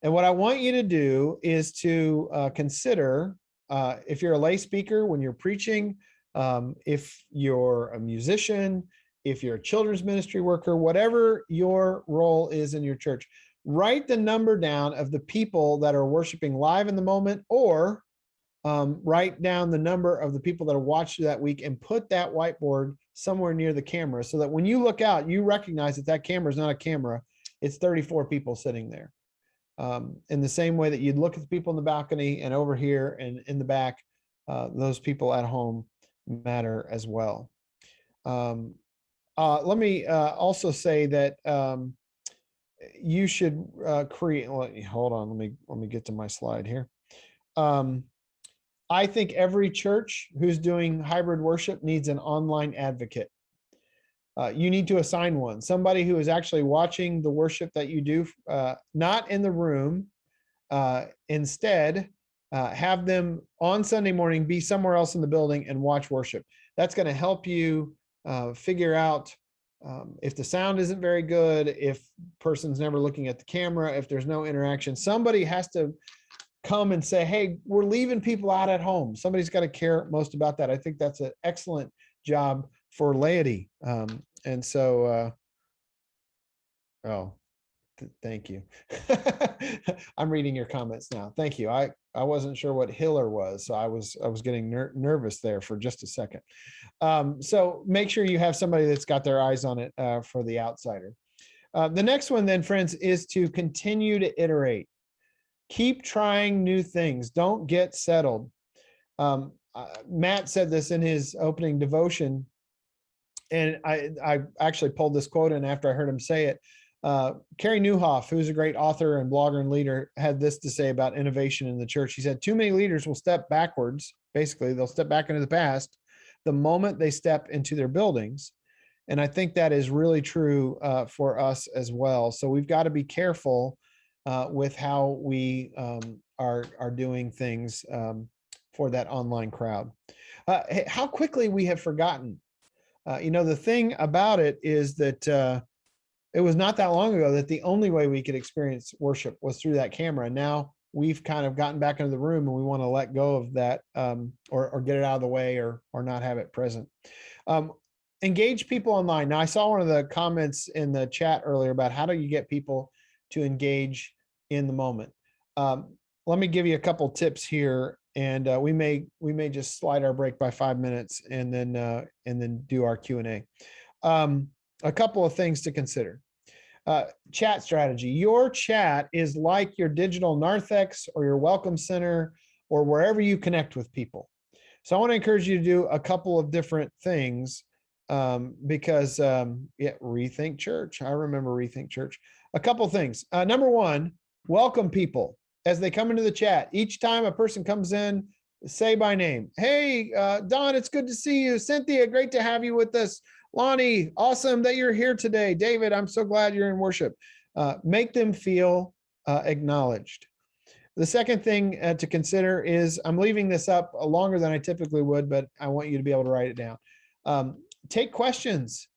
And what I want you to do is to uh, consider uh, if you're a lay speaker when you're preaching um, if you're a musician, if you're a children's ministry worker, whatever your role is in your church, write the number down of the people that are worshiping live in the moment or um, write down the number of the people that are watching that week and put that whiteboard somewhere near the camera so that when you look out, you recognize that that camera is not a camera. It's 34 people sitting there. Um, in the same way that you'd look at the people in the balcony and over here and in the back, uh, those people at home matter as well. Um, uh, let me uh, also say that um, you should uh, create. Well, hold on, let me let me get to my slide here. Um, I think every church who's doing hybrid worship needs an online advocate. Uh, you need to assign one, somebody who is actually watching the worship that you do, uh, not in the room. Uh, instead, uh, have them on Sunday morning be somewhere else in the building and watch worship. That's going to help you uh, figure out um, if the sound isn't very good, if person's never looking at the camera, if there's no interaction, somebody has to come and say, hey, we're leaving people out at home. Somebody's got to care most about that. I think that's an excellent job for laity. Um, and so, uh, oh, thank you. I'm reading your comments now. Thank you. I, I wasn't sure what Hiller was, so I was I was getting ner nervous there for just a second. Um, so make sure you have somebody that's got their eyes on it uh, for the outsider. Uh, the next one then, friends, is to continue to iterate. Keep trying new things. Don't get settled. Um, uh, Matt said this in his opening devotion, and I, I actually pulled this quote in after I heard him say it. Uh, Nieuwhof, who's a great author and blogger and leader, had this to say about innovation in the church. He said, too many leaders will step backwards. Basically, they'll step back into the past the moment they step into their buildings. And I think that is really true uh, for us as well. So we've got to be careful uh, with how we um, are, are doing things um, for that online crowd. Uh, how quickly we have forgotten. Uh, you know, the thing about it is that uh, it was not that long ago that the only way we could experience worship was through that camera. Now we've kind of gotten back into the room and we want to let go of that um, or, or get it out of the way or, or not have it present. Um, engage people online. Now I saw one of the comments in the chat earlier about how do you get people to engage in the moment. Um, let me give you a couple tips here and uh, we may we may just slide our break by five minutes and then uh, and then do our Q&A. Um, a couple of things to consider. Uh, chat strategy. Your chat is like your digital narthex or your welcome center or wherever you connect with people. So I want to encourage you to do a couple of different things um, because um, yeah, rethink church. I remember rethink church. A couple things. Uh, number one, welcome people as they come into the chat. Each time a person comes in, say by name. Hey, uh, Don, it's good to see you. Cynthia, great to have you with us. Lonnie, awesome that you're here today. David, I'm so glad you're in worship. Uh, make them feel uh, acknowledged. The second thing uh, to consider is I'm leaving this up longer than I typically would, but I want you to be able to write it down. Um, take questions.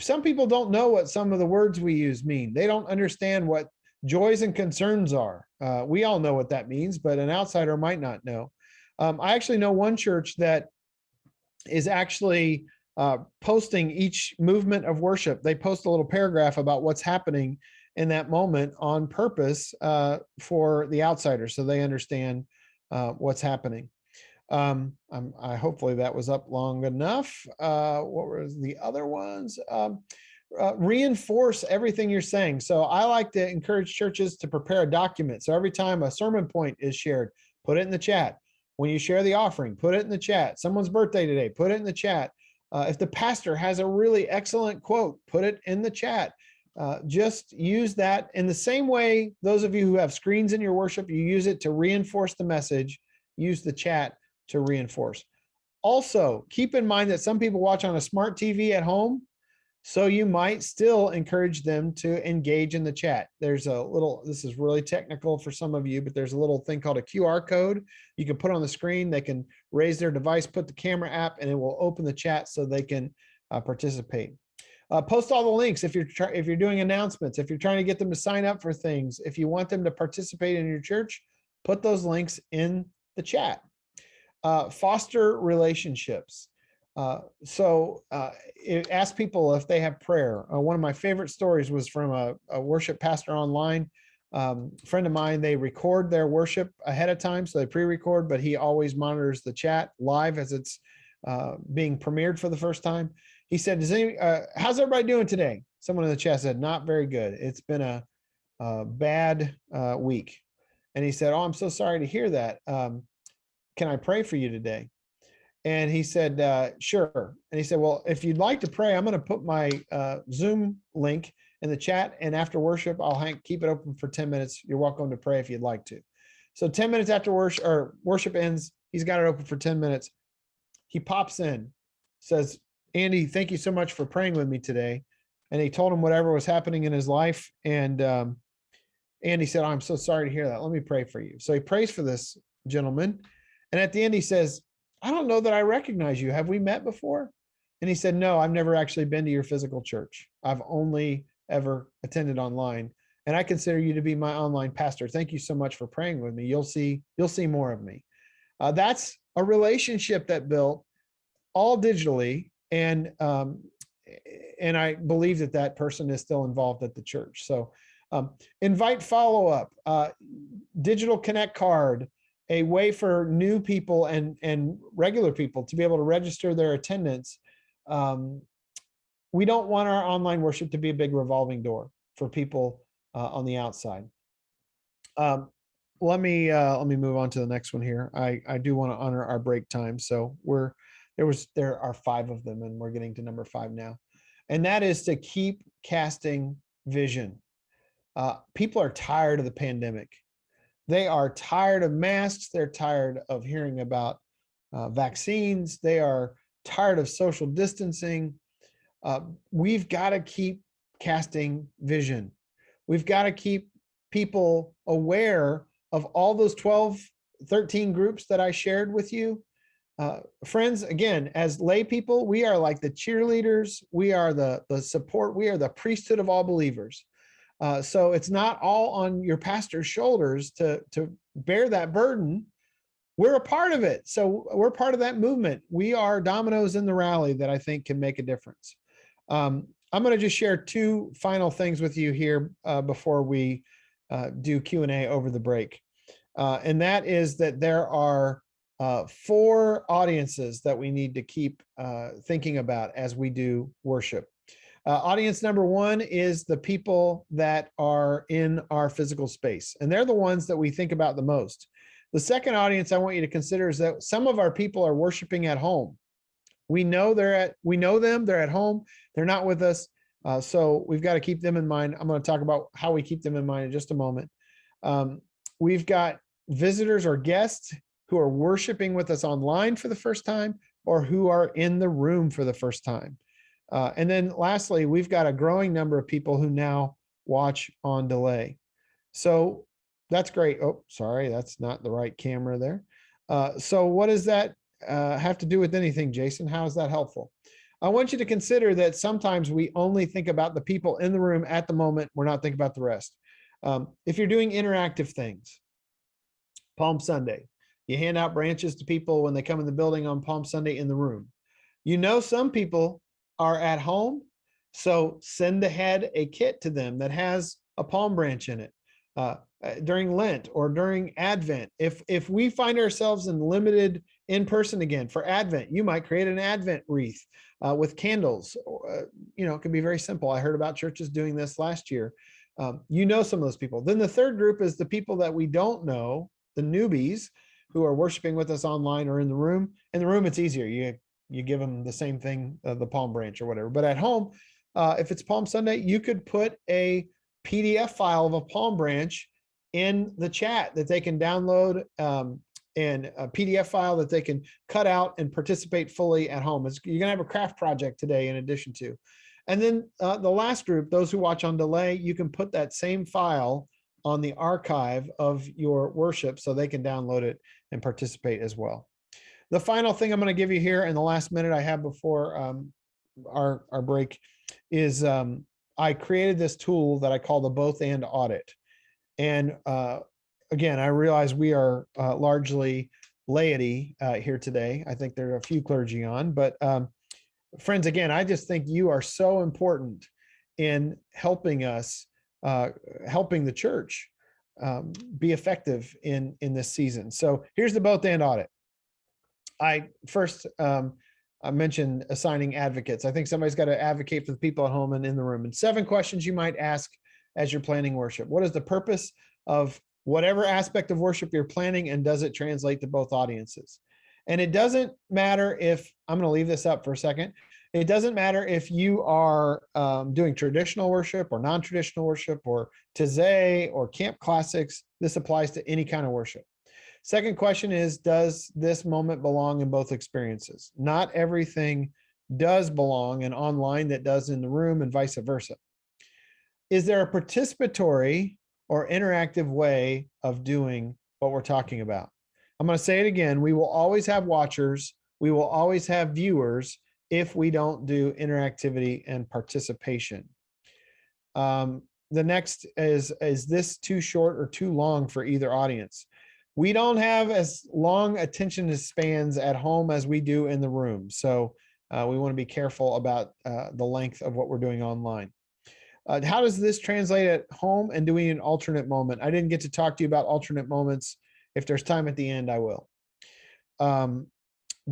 Some people don't know what some of the words we use mean. They don't understand what joys and concerns are. Uh, we all know what that means, but an outsider might not know. Um, I actually know one church that is actually uh, posting each movement of worship. They post a little paragraph about what's happening in that moment on purpose uh, for the outsiders so they understand uh, what's happening. Um, I hopefully that was up long enough. Uh, what was the other ones? Um, uh, reinforce everything you're saying. So I like to encourage churches to prepare a document. So every time a sermon point is shared, put it in the chat. When you share the offering, put it in the chat. Someone's birthday today, put it in the chat. Uh, if the pastor has a really excellent quote, put it in the chat. Uh, just use that in the same way, those of you who have screens in your worship, you use it to reinforce the message, use the chat to reinforce. Also, keep in mind that some people watch on a smart TV at home so you might still encourage them to engage in the chat. There's a little, this is really technical for some of you, but there's a little thing called a QR code. You can put on the screen, they can raise their device, put the camera app, and it will open the chat so they can uh, participate. Uh, post all the links if you're if you're doing announcements, if you're trying to get them to sign up for things, if you want them to participate in your church, put those links in the chat. Uh, foster relationships. Uh, so uh, it asked people if they have prayer. Uh, one of my favorite stories was from a, a worship pastor online. Um, friend of mine, they record their worship ahead of time, so they pre-record, but he always monitors the chat live as it's uh, being premiered for the first time. He said, "Does any? Uh, how's everybody doing today?" Someone in the chat said, "Not very good. It's been a, a bad week." And he said, "Oh, I'm so sorry to hear that. Um, can I pray for you today?" And he said, uh, sure. And he said, well, if you'd like to pray, I'm going to put my uh, Zoom link in the chat. And after worship, I'll hang, keep it open for 10 minutes. You're welcome to pray if you'd like to. So 10 minutes after worship or worship ends, he's got it open for 10 minutes. He pops in, says, Andy, thank you so much for praying with me today. And he told him whatever was happening in his life. And um, Andy said, oh, I'm so sorry to hear that. Let me pray for you. So he prays for this gentleman. And at the end, he says, I don't know that I recognize you. Have we met before? And he said, no, I've never actually been to your physical church. I've only ever attended online. And I consider you to be my online pastor. Thank you so much for praying with me. You'll see, you'll see more of me. Uh, that's a relationship that built all digitally. And, um, and I believe that that person is still involved at the church. So um, invite follow-up, uh, digital connect card, a way for new people and, and regular people to be able to register their attendance. Um, we don't want our online worship to be a big revolving door for people uh, on the outside. Um, let me uh, let me move on to the next one here. I I do want to honor our break time, so we're there was there are five of them, and we're getting to number five now, and that is to keep casting vision. Uh, people are tired of the pandemic. They are tired of masks. They're tired of hearing about uh, vaccines. They are tired of social distancing. Uh, we've got to keep casting vision. We've got to keep people aware of all those 12, 13 groups that I shared with you. Uh, friends, again, as lay people, we are like the cheerleaders. We are the, the support. We are the priesthood of all believers. Uh, so it's not all on your pastor's shoulders to, to bear that burden. We're a part of it. So we're part of that movement. We are dominoes in the rally that I think can make a difference. Um, I'm going to just share two final things with you here uh, before we uh, do Q&A over the break. Uh, and that is that there are uh, four audiences that we need to keep uh, thinking about as we do worship. Uh, audience number one is the people that are in our physical space, and they're the ones that we think about the most. The second audience I want you to consider is that some of our people are worshiping at home. We know they're at, we know them, they're at home, they're not with us. Uh, so we've got to keep them in mind. I'm going to talk about how we keep them in mind in just a moment. Um, we've got visitors or guests who are worshiping with us online for the first time or who are in the room for the first time. Uh, and then lastly, we've got a growing number of people who now watch on delay. So that's great. Oh, sorry, that's not the right camera there. Uh, so what does that uh, have to do with anything, Jason? How is that helpful? I want you to consider that sometimes we only think about the people in the room at the moment. We're not thinking about the rest. Um, if you're doing interactive things, Palm Sunday, you hand out branches to people when they come in the building on Palm Sunday in the room. You know some people are at home. So send ahead a kit to them that has a palm branch in it uh, uh, during Lent or during Advent. If, if we find ourselves in limited in person again for Advent, you might create an Advent wreath uh, with candles. Uh, you know, it can be very simple. I heard about churches doing this last year. Um, you know some of those people. Then the third group is the people that we don't know, the newbies who are worshiping with us online or in the room. In the room, it's easier. You you give them the same thing, uh, the palm branch or whatever. But at home, uh, if it's Palm Sunday, you could put a PDF file of a palm branch in the chat that they can download um, and a PDF file that they can cut out and participate fully at home. It's, you're gonna have a craft project today in addition to. And then uh, the last group, those who watch on delay, you can put that same file on the archive of your worship so they can download it and participate as well. The final thing I'm going to give you here in the last minute I have before um, our, our break is um, I created this tool that I call the both and audit. And uh, again, I realize we are uh, largely laity uh, here today. I think there are a few clergy on, but um, friends, again, I just think you are so important in helping us, uh, helping the church um, be effective in in this season. So here's the both and audit. I first um, I mentioned assigning advocates. I think somebody's got to advocate for the people at home and in the room. And seven questions you might ask as you're planning worship. What is the purpose of whatever aspect of worship you're planning and does it translate to both audiences? And it doesn't matter if, I'm gonna leave this up for a second. It doesn't matter if you are um, doing traditional worship or non-traditional worship or Taizé or camp classics. This applies to any kind of worship. Second question is, does this moment belong in both experiences? Not everything does belong in online that does in the room and vice versa. Is there a participatory or interactive way of doing what we're talking about? I'm going to say it again. We will always have watchers. We will always have viewers if we don't do interactivity and participation. Um, the next is, is this too short or too long for either audience? We don't have as long attention spans at home as we do in the room. So uh, we want to be careful about uh, the length of what we're doing online. Uh, how does this translate at home and doing an alternate moment? I didn't get to talk to you about alternate moments. If there's time at the end, I will. Um,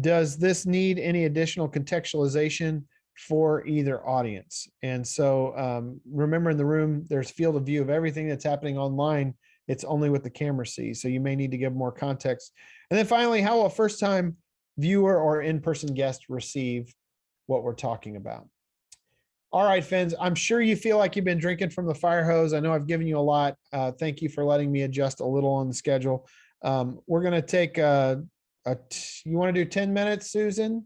does this need any additional contextualization for either audience? And so um, remember in the room, there's field of view of everything that's happening online. It's only what the camera sees. So you may need to give more context. And then finally, how will a first time viewer or in-person guest receive what we're talking about? All right, Fins, I'm sure you feel like you've been drinking from the fire hose. I know I've given you a lot. Uh, thank you for letting me adjust a little on the schedule. Um, we're going to take a. you want to do 10 minutes, Susan?